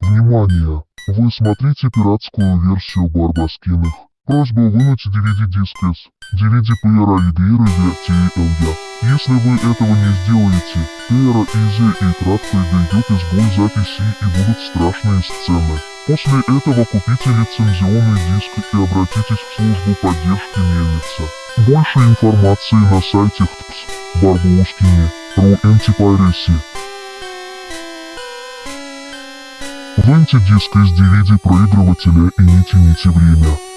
Внимание! Вы смотрите пиратскую версию Барбоскиных. Просьба вынуть DVD-диск из DVD-плеера игры VRTLA. Если вы этого не сделаете, плеера Изи и кратко дойдет изгой записи и будут страшные сцены. После этого купите лицензионный диск и обратитесь в службу поддержки мельница. Больше информации на сайте ХТПС Барбоскини.ру Антипайреси. Выньте диск из DVD проигрывателя и не тяните время.